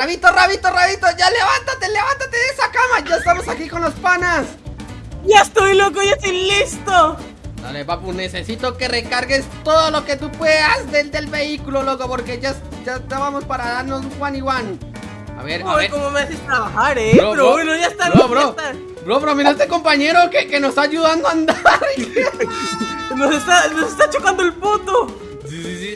Rabito, rabito, rabito, ya levántate, levántate de esa cama. Ya estamos aquí con los panas. Ya estoy loco, ya estoy listo. Dale, papu, necesito que recargues todo lo que tú puedas del, del vehículo, loco, porque ya, ya estábamos para darnos one y one. A ver, a Uy, ver. cómo me haces trabajar, eh. Bro, bro, bueno, ya está, bro, ya bro. Bro, bro, mira este compañero que, que nos está ayudando a andar. Nos está, nos está chocando el puto.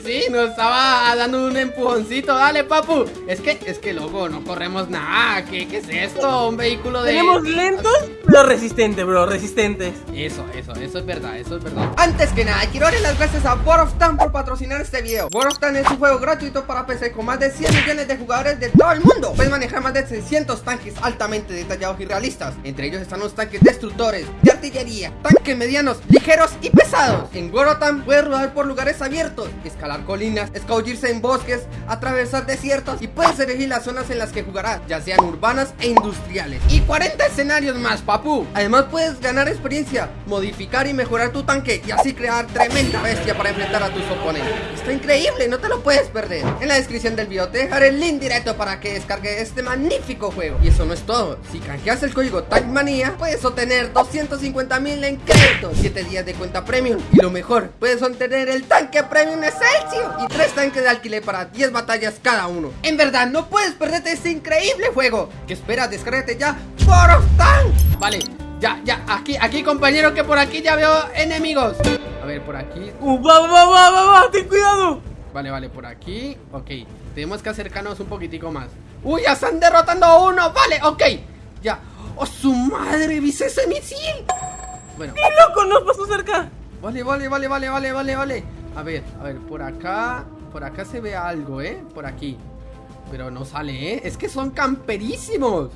Sí, nos estaba dando un empujoncito. Dale, papu. Es que, es que, loco, no corremos nada. ¿Qué, qué es esto? Un vehículo de. Tenemos lentos, pero resistentes, bro, resistentes. Eso, eso, eso es verdad, eso es verdad. Antes que nada, quiero darle las gracias a World of Tanks por patrocinar este video. World of Tanks es un juego gratuito para PC con más de 100 millones de jugadores de todo el mundo. Puedes manejar más de 600 tanques altamente detallados y realistas. Entre ellos están los tanques destructores, de artillería, tanques medianos, ligeros y pesados. En Tanks puedes rodar por lugares abiertos, escalar colinas, escabullirse en bosques, atravesar desiertos y puedes elegir las zonas en las que jugarás, ya sean urbanas e industriales. Y 40 escenarios más, papu. Además puedes ganar experiencia, modificar y mejorar tu tanque y así crear tremenda bestia para enfrentar a tus oponentes. Está increíble, no te lo puedes perder. En la descripción del video te dejaré el link directo para que descargues este magnífico juego. Y eso no es todo. Si canjeas el código TANKMANIA, puedes obtener 250 mil en créditos, 7 días de cuenta premium. Y lo mejor, puedes obtener el tanque premium Excelsior y 3 tanques de alquiler para 10 batallas cada uno. En verdad, no puedes perderte este increíble juego. ¿Qué esperas? Descárgate ya World of Tanks. Vale, ya, ya, aquí, aquí compañero que por aquí ya veo enemigos. A ver, por aquí. Uh, va, va, va, va, va, ten cuidado. Vale, vale, por aquí. Ok, tenemos que acercarnos un poquitico más. ¡Uy, ya están derrotando a uno! Vale, ok. Ya. ¡Oh, su madre! ¿Viste ese misil? Bueno, ¡Qué loco! Nos pasó cerca. vale, vale, vale, vale, vale, vale, vale. A ver, a ver, por acá. Por acá se ve algo, ¿eh? Por aquí. Pero no sale, ¿eh? Es que son camperísimos.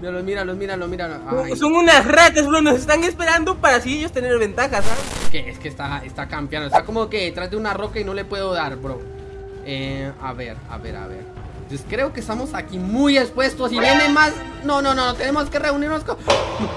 Míralos, míralos, míralos, míralos. Ay, Son unas ratas, bro. Nos están esperando para así ellos tener ventaja, ¿sabes? es que, es que está, está campeando. Está como que detrás de una roca y no le puedo dar, bro. Eh, a ver, a ver, a ver. Entonces creo que estamos aquí muy expuestos y viene más. No, no, no, tenemos que reunirnos con.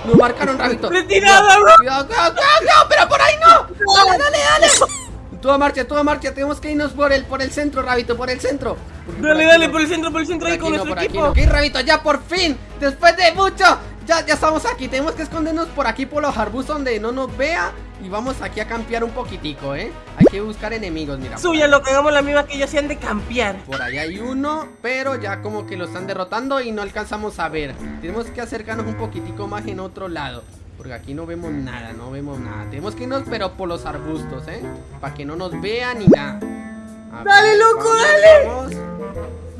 Nos marcaron, rabito. Retirada, bro. Cuidado, cuidado, cuidado, cuidado, pero por ahí no. Dale, dale, dale. Toda marcha, toda marcha. Tenemos que irnos por el, por el centro, rabito, por el centro. Porque Dale, dale, no. por el centro, por el centro ahí Por con aquí no, nuestro por aquí equipo. no. Ok, rabito, ya por fin. Después de mucho. Ya, ya estamos aquí. Tenemos que escondernos por aquí por los arbustos donde no nos vea. Y vamos aquí a campear un poquitico, ¿eh? Hay que buscar enemigos, mira. Suya, lo que hagamos la misma que ellos se han de campear. Por ahí hay uno, pero ya como que lo están derrotando y no alcanzamos a ver. Tenemos que acercarnos un poquitico más en otro lado. Porque aquí no vemos nada, no vemos nada. Tenemos que irnos, pero por los arbustos, ¿eh? Para que no nos vean ni nada. A Dale, loco, vamos,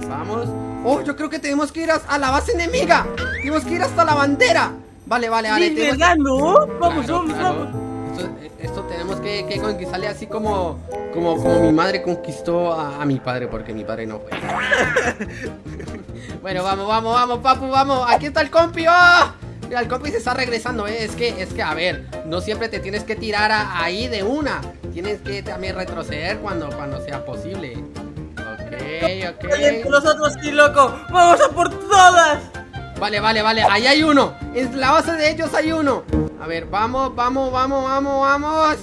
Vamos. Vamos. Oh, yo creo que tenemos que ir a, la base enemiga. Tenemos que ir hasta la bandera. Vale, vale, vale. Sí, tenemos- ¿verdad, no? Vamos, Claro, vamos, claro. vamos. Esto, esto tenemos que, que conquistarle así como, como, como mi madre conquistó a, a mi padre, porque mi padre no fue. bueno, vamos, vamos, vamos, papu, vamos. Aquí está el compi. ¡Oh! Mira, el compi se está regresando, ¿eh? Es que, es que, a ver, no siempre te tienes que tirar a- ahí de una. Tienes que también retroceder cuando, cuando sea posible. Ok, ok. nosotros sí, loco. Vamos a por todas. Vale, vale, vale, ahí hay uno En la base de ellos hay uno A ver, vamos, vamos, vamos, vamos, vamos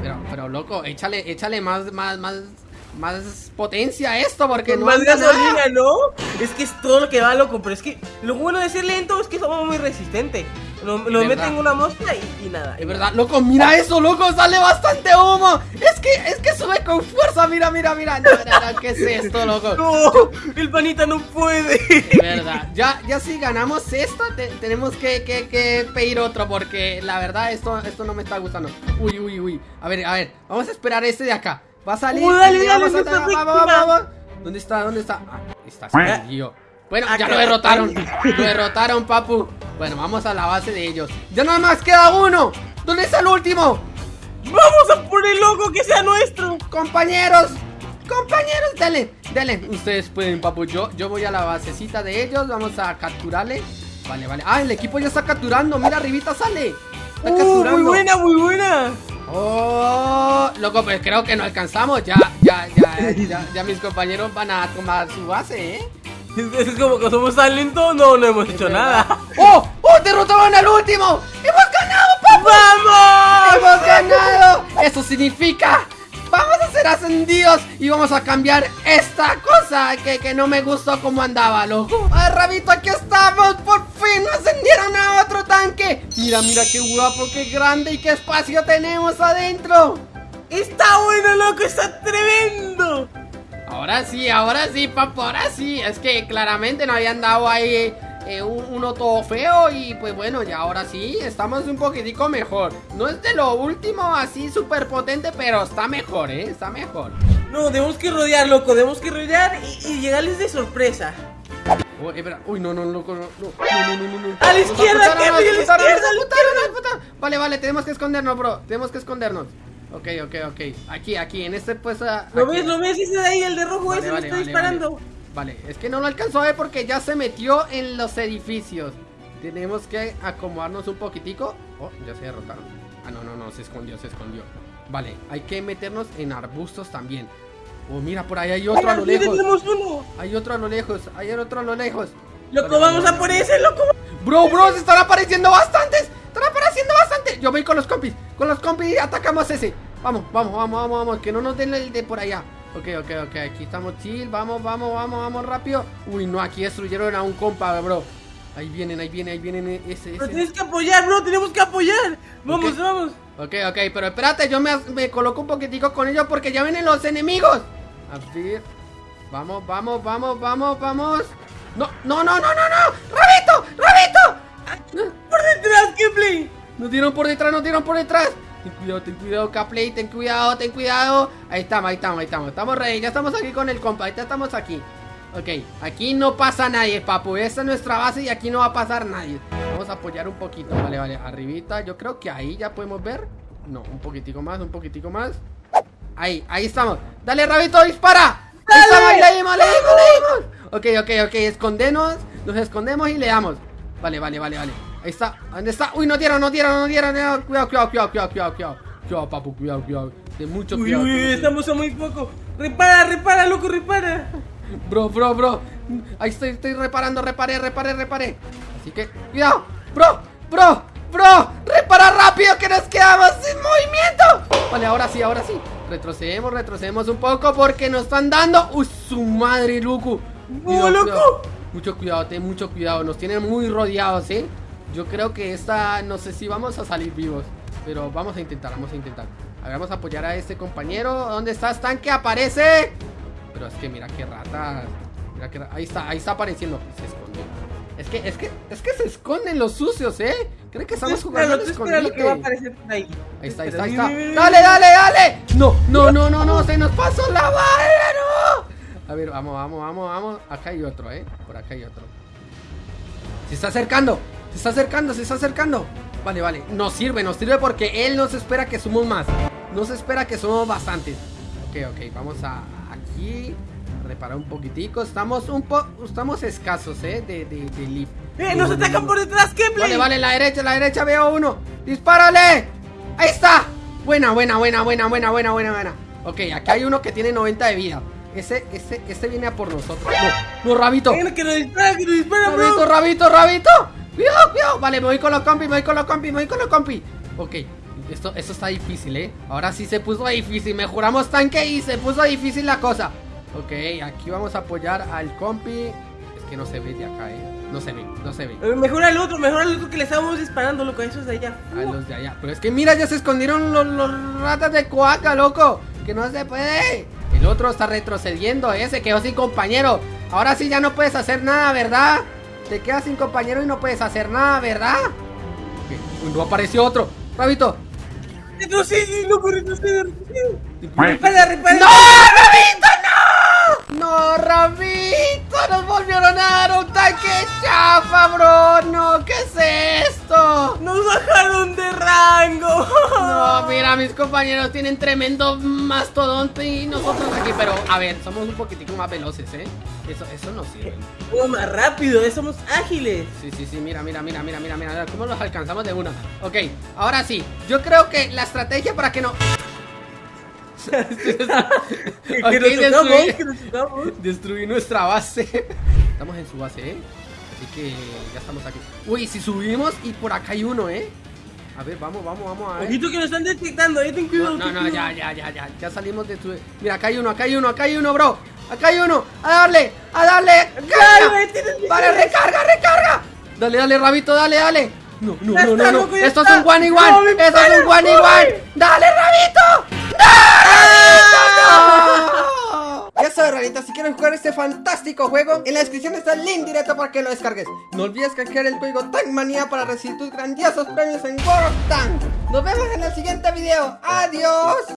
Pero, pero loco, échale, échale más, más, más Más potencia a esto porque no más nada. gasolina, ¿no? Es que es todo lo que va, loco. Pero es que lo bueno de ser lento es que somos muy resistentes. Lo, lo meten en una mosca y, y nada. Es verdad, loco, mira eso, loco, sale bastante humo Es que, es que sube con fuerza, mira, mira, mira No, no, no, ¿qué es esto, loco? No, el panita no puede. De verdad, ya, ya si ganamos esta, te- tenemos que, que, que pedir otro Porque la verdad, esto, esto no me está gustando Uy, uy, uy A ver, a ver, vamos a esperar a este de acá Va a salir Uh, dale, dale, a- vamos, víctima. vamos. ¿Dónde está? ¿Dónde está? Ah, está escondido Bueno, ya lo derrotaron Lo derrotaron, papu Bueno, vamos a la base de ellos Ya nada más queda uno ¿Dónde está el último? Vamos a por el loco que sea nuestro. Compañeros, compañeros, dale, dale. Ustedes pueden, papu. Yo, yo voy a la basecita de ellos. Vamos a capturarle. Vale, vale. Ah, el equipo ya está capturando. Mira, arribita sale. Está Uh, capturando. muy buena, muy buena. Oh, loco, pues creo que no alcanzamos. Ya, ya, ya, ya, ya mis compañeros van a tomar su base, ¿eh? Es, como que somos tan lentos, no, no hemos hecho nada. ¡Oh! ¡Oh! ¡Derrotaron al último! ¡Hemos ganado, papu! ¡Vamos! ¡Hemos ganado! Eso significa Vamos a ser ascendidos y vamos a cambiar esta cosa que, que no me gustó como andaba, loco. Ay, Rabito, aquí estamos. Por fin ascendieron a otro tanque. Mira, mira qué guapo, qué grande y qué espacio tenemos adentro. Está bueno, loco, está tremendo. Ahora sí, ahora sí, papo, ahora sí. Es que claramente no habían dado ahí eh, un, uno todo feo y pues bueno, ya ahora sí, estamos un poquitico mejor. No es de lo último así súper potente, pero está mejor, ¿eh? Está mejor. No, tenemos que rodear, loco, tenemos que rodear y, y llegarles de sorpresa. Oh, espera. Uy, no, no, loco, no, no, no, no, no, no. A la izquierda, a la izquierda. Vale, vale, tenemos que escondernos, bro. Tenemos que escondernos. Ok, ok, ok. Aquí, aquí, en este pues. ah, ¿Lo ves? ¿Lo ves? Ese de ahí, el de rojo, Vale, ese vale, me está vale, disparando. Vale. Es que no lo alcanzó a ver porque ya se metió en los edificios. Tenemos que acomodarnos un poquitico. Oh, ya se derrotaron. Ah, no, no, no, se escondió, se escondió. Vale, hay que meternos en arbustos también. Oh, mira, por ahí hay otro a lo lejos. tenemos uno. Hay otro a lo lejos, hay otro a lo lejos. Loco, vamos a por ese, loco. Bro, bro, se están apareciendo bastantes. Yo voy con los compis. Con los compis atacamos ese. Vamos, vamos, vamos, vamos, vamos. Que no nos den el de por allá. Ok, ok, ok. Aquí estamos chill. Vamos, vamos, vamos, vamos rápido. Uy, no, aquí destruyeron a un compa, bro. Ahí vienen, ahí vienen, ahí vienen eh, ese, Pero ese. tienes que apoyar, bro, tenemos que apoyar. Vamos, vamos. Ok, ok, pero espérate, yo me, me coloco un poquitico con ellos porque ya vienen los enemigos. A ver. Vamos, vamos, vamos, vamos, vamos. No, no, no, no, no, no. ¡Rabito! ¡Rabito! Por detrás, Kepler. Nos dieron por detrás, nos dieron por detrás. Ten cuidado, ten cuidado, Caplay, ten cuidado, ten cuidado. Ahí estamos, ahí estamos, ahí estamos. Estamos ready, ya estamos aquí con el compa, ya estamos aquí. Ok, aquí no pasa nadie, papu. Esta es nuestra base y aquí no va a pasar nadie. Vamos a apoyar un poquito, vale, vale. Arribita, yo creo que ahí ya podemos ver. No, un poquitico más, un poquitico más. Ahí, ahí estamos. Dale, Rabito, dispara. Ahí ¡Dale! estamos, le dimos, le dimos, le dimos. Ok, ok, ok, escondenos. Nos escondemos y le damos. Vale, vale, vale, vale. Ahí está. ¿Dónde está? Uy, no dieron, no dieron, no dieron. no. Cuidado, cuidado, cuidado, cuidado, cuidado, cuidado. Cuidado, papu, cuidado, cuidado. De mucho Uy, cuidado. uy, mucho- estamos a muy poco. Repara, repara, loco, repara. Bro, bro, bro. Ahí estoy, estoy reparando, reparé, reparé, reparé. Así que, cuidado. Bro, bro, bro. Repara rápido que nos quedamos sin movimiento. Vale, ahora sí, ahora sí. Retrocedemos, retrocedemos un poco porque nos están dando. Uy, su madre, loco. Cuidado, loco! cuidado. Mucho cuidado, ten mucho cuidado. Nos tienen muy rodeados, ¿eh? Yo creo que esta, no sé si vamos a salir vivos. Pero vamos a intentar, vamos a intentar. A ver, vamos a apoyar a este compañero. ¿Dónde estás, tanque? ¡Aparece! Pero es que mira qué rata. Mira qué ra- Ahí está, ahí está apareciendo. Se escondió. Es que, es que, es que se esconden los sucios, ¿eh? Creen que estamos jugando al lo que va a aparecer por ahí. Ahí está, ahí está, ahí está. ¡Dale, dale, dale! No, no, no, no, no, se nos pasó la bala, no. A ver, vamos, vamos, vamos, vamos. Acá hay otro, ¿eh? Por acá hay otro. Se está acercando, se está acercando, se está acercando. Vale, vale. Nos sirve, nos sirve porque él nos espera que somos más. Nos espera que somos bastantes. Ok, ok, vamos a aquí. a Reparar un poquitico. Estamos un po... Estamos escasos, ¿eh? De, de, de leaf. ¡Eh, nos atacan por detrás, Kepler! Vale, vale, la derecha, la derecha veo uno. ¡Dispárale! ¡Ahí está! Buena, buena, buena, buena, buena, buena, buena, buena. Ok, aquí hay uno que tiene 90 de vida. Ese, ese, este viene a por nosotros. No, no, Rabito. Que nos dispara, que nos dispara, Rabito, bro. Rabito, Rabito. Cuidado, cuidado. Vale, me voy con los compis, me voy con los compis, me voy con los compis. Ok, esto, esto está difícil, ¿eh? Ahora sí se puso difícil. Mejoramos tanque y se puso difícil la cosa. Ok, aquí vamos a apoyar al compi. Es que no se ve de acá, ¿eh? No se ve, no se ve. Eh, Mejor al otro, mejor al otro que le estábamos disparando, loco, a esos de allá. A los de allá. Pero es que mira, ya se escondieron los, los ratas de coaca, loco. Que no se puede. Otro está retrocediendo, ¿eh? Se quedó sin compañero. Ahora sí ya no puedes hacer nada, ¿verdad? Te quedas sin compañero y no puedes hacer nada, ¿verdad? Uy, No apareció otro. Rabito. Retrocede, loco, retrocede, retrocede. Repara, repara. ¡No, Rabito, no! ¡No, Rabito! ¡Nos volvieron a dar un tanque chafa, bro! ¡No! ¿Qué es esto? Nos bajaron de rango. No, mira, mis compañeros tienen tremendo mastodonte y nosotros aquí, pero a ver, somos un poquitico más veloces, ¿eh? Eso, eso no sirve. Somos más rápido, eh, somos ágiles. Sí, sí, sí, mira, mira, mira, mira, mira, mira, cómo los alcanzamos de una. Ok, ahora sí, yo creo que la estrategia para que no... Que Ok, nos tocamos, destruí- nuestra base. Estamos en su base, ¿eh? Así que ya estamos aquí. Uy, si subimos y por acá hay uno, ¿eh? A ver, vamos, vamos, vamos a ver. Ojito que nos están detectando, eh, ten cuidado. No, no, no, ya, ya, ya, ya. Ya salimos de tu. Mira, acá hay uno, acá hay uno, acá hay uno, bro. Acá hay uno. A darle, a darle. Vale, hacer recarga, recarga. Dale, dale, rabito, dale, dale. No, no, no, no, no. Esto es un one y one. Esto es un one y one. Dale, rabito. Si quieres jugar este fantástico juego, en la descripción está el link directo para que lo descargues. No olvides canjear el código TANKMANIA para recibir tus grandiosos premios en World of Tanks. Nos vemos en el siguiente video. ¡Adiós!